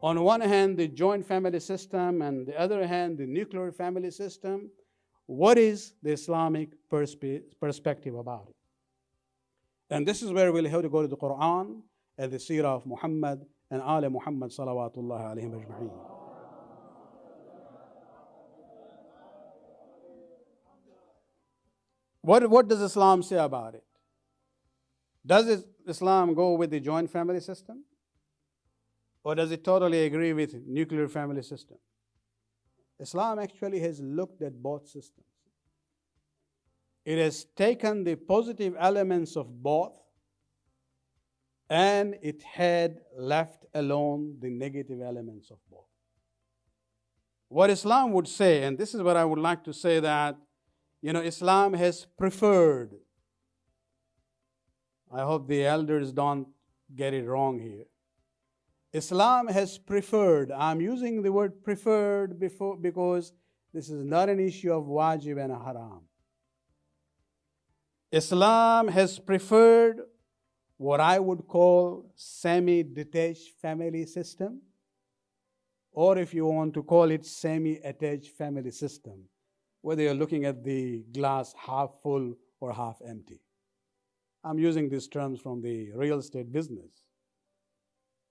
On one hand, the joint family system, and the other hand, the nuclear family system. What is the Islamic perspe perspective about it? And this is where we'll have to go to the Quran and the Seerah of Muhammad and Ali Muhammad salawatullah alayhim ajma'een. What, what does Islam say about it? Does Islam go with the joint family system? Or does it totally agree with nuclear family system? Islam actually has looked at both systems. It has taken the positive elements of both and it had left alone the negative elements of both. What Islam would say, and this is what I would like to say that, you know, Islam has preferred. I hope the elders don't get it wrong here. Islam has preferred, I'm using the word preferred before because this is not an issue of wajib and haram. Islam has preferred what I would call semi-detached family system, or if you want to call it semi-attached family system, whether you're looking at the glass half full or half empty. I'm using these terms from the real estate business.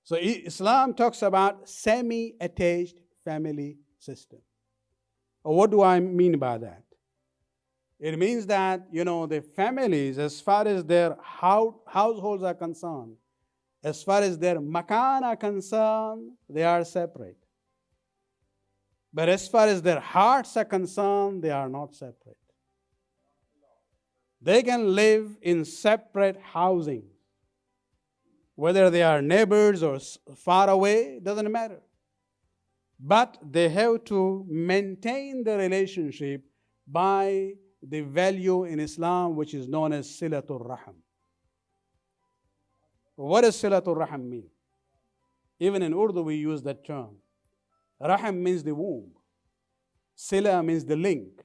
So Islam talks about semi-attached family system. What do I mean by that? It means that, you know, the families, as far as their households are concerned, as far as their makan are concerned, they are separate. But as far as their hearts are concerned, they are not separate. They can live in separate housing whether they are neighbors or far away, doesn't matter. But they have to maintain the relationship by the value in Islam which is known as silatul rahim. What does silatul rahim mean? Even in Urdu we use that term. Rahim means the womb. Sila means the link.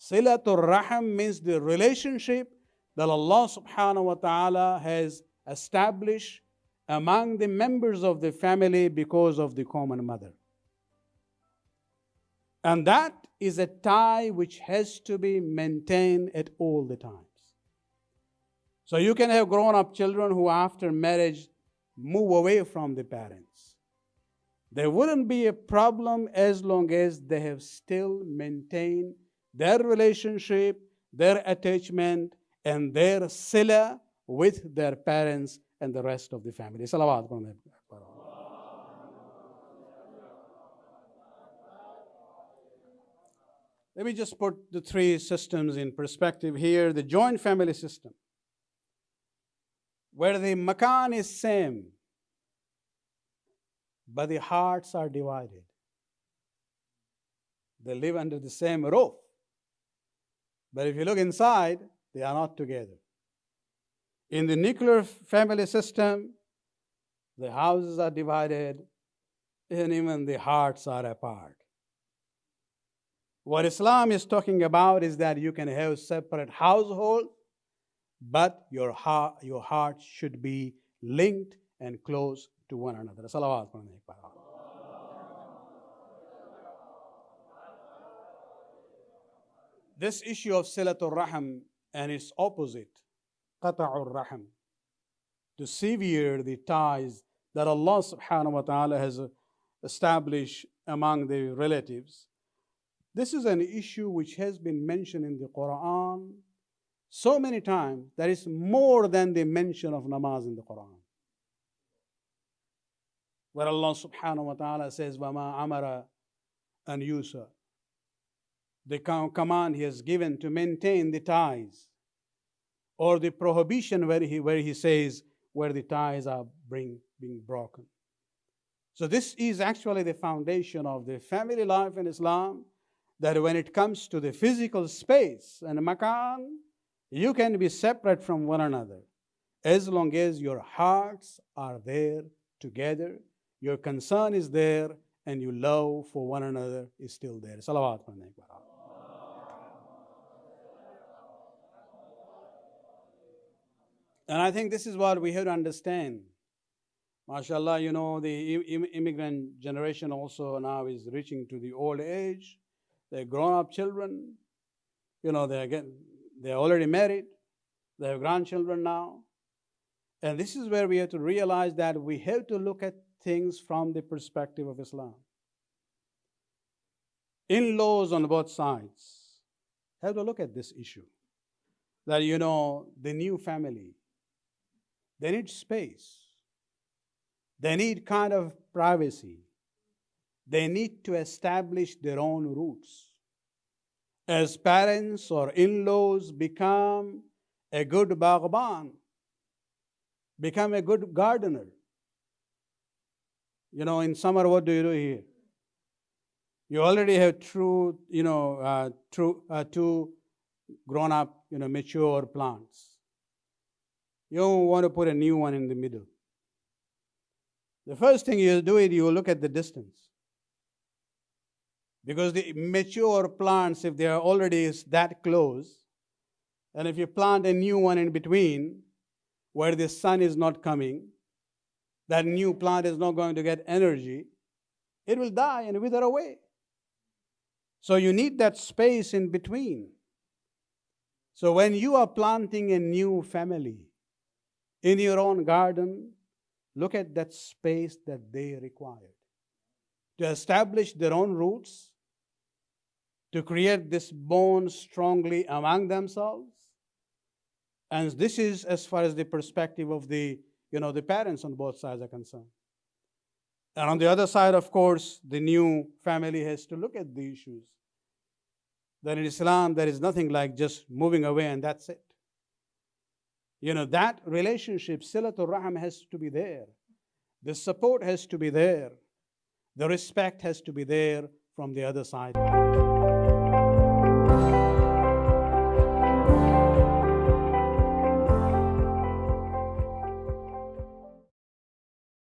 Silatul rahim means the relationship that Allah subhanahu wa ta'ala has established among the members of the family because of the common mother. And that is a tie which has to be maintained at all the times. So you can have grown up children who, after marriage, move away from the parents. There wouldn't be a problem as long as they have still maintained their relationship, their attachment, and their sila with their parents and the rest of the family. Salawat. Let me just put the three systems in perspective here. The joint family system, where the makan is same, but the hearts are divided. They live under the same roof. But if you look inside, they are not together. In the nuclear family system, the houses are divided and even the hearts are apart. What Islam is talking about is that you can have separate household, but your heart, your heart should be linked and close to one another. This issue of Silatul Rahim and its opposite, rahim, to sever the ties that Allah subhanahu wa ta'ala has established among the relatives. This is an issue which has been mentioned in the Quran so many times that it's more than the mention of namaz in the Quran. Where Allah subhanahu wa ta'ala says, Wama Amara and Yusa. The command he has given to maintain the ties or the prohibition where he, where he says where the ties are bring, being broken. So this is actually the foundation of the family life in Islam, that when it comes to the physical space and makan, you can be separate from one another as long as your hearts are there together, your concern is there, and your love for one another is still there. Salawat. And I think this is what we have to understand MashaAllah, you know, the Im- immigrant generation also now is reaching to the old age. They're grown up children. You know, they're, getting, they're already married. They have grandchildren now. And this is where we have to realize that we have to look at things from the perspective of Islam. In laws on both sides have to look at this issue. That, you know, the new family, they need space they need kind of privacy. They need to establish their own roots. As parents or in laws become a good bagban, become a good gardener. You know, in summer, what do you do here? You already have true, you know, uh, true, uh, two grown up, you know, mature plants. You don't want to put a new one in the middle. The first thing you do is you look at the distance. Because the mature plants, if they are already that close, and if you plant a new one in between where the sun is not coming, that new plant is not going to get energy, it will die and wither away. So you need that space in between. So when you are planting a new family in your own garden, Look at that space that they required to establish their own roots, to create this bond strongly among themselves. And this is as far as the perspective of the, you know, the parents on both sides are concerned. And on the other side, of course, the new family has to look at the issues. That in Islam, there is nothing like just moving away and that's it. You know, that relationship, Silatul Rahim, has to be there. The support has to be there. The respect has to be there from the other side.